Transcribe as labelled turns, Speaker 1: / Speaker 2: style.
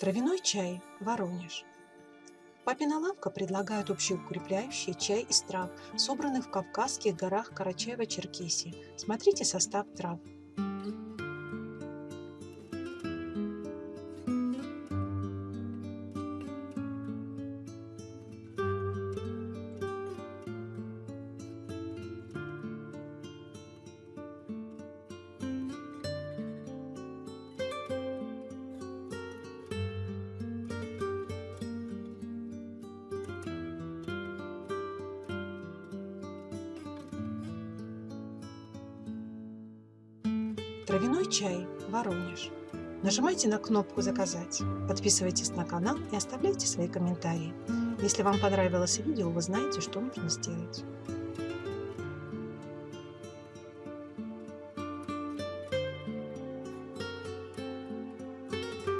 Speaker 1: Травяной чай, Воронеж. Папина лавка предлагает общеукрепляющий чай из трав, собранных в Кавказских горах Карачаево-Черкесии. Смотрите состав трав. Травяной чай, Воронеж. Нажимайте на кнопку «Заказать», подписывайтесь на канал и оставляйте свои комментарии. Если вам понравилось видео, вы знаете, что нужно сделать.